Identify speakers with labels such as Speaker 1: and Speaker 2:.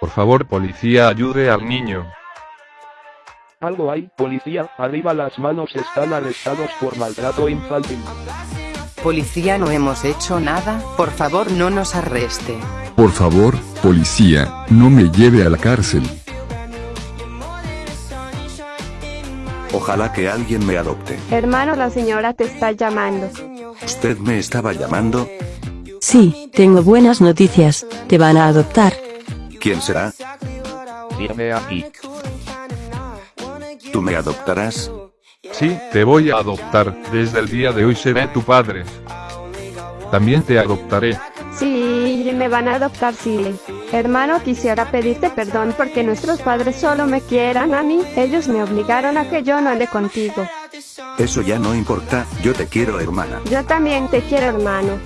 Speaker 1: Por favor policía ayude al niño.
Speaker 2: Algo hay, policía, arriba las manos están arrestados por maltrato infantil.
Speaker 3: Policía no hemos hecho nada, por favor no nos arreste.
Speaker 4: Por favor, policía, no me lleve a la cárcel.
Speaker 5: Ojalá que alguien me adopte.
Speaker 6: Hermano, la señora te está llamando.
Speaker 5: ¿Usted me estaba llamando?
Speaker 7: Sí, tengo buenas noticias, te van a adoptar.
Speaker 5: ¿Quién será?
Speaker 1: Dime aquí.
Speaker 5: ¿Tú me adoptarás?
Speaker 1: Sí, te voy a adoptar, desde el día de hoy seré tu padre. También te adoptaré.
Speaker 6: Sí, me van a adoptar, sí. Hermano, quisiera pedirte perdón porque nuestros padres solo me quieran a mí. Ellos me obligaron a que yo no ande contigo.
Speaker 5: Eso ya no importa, yo te quiero hermana.
Speaker 6: Yo también te quiero, hermano.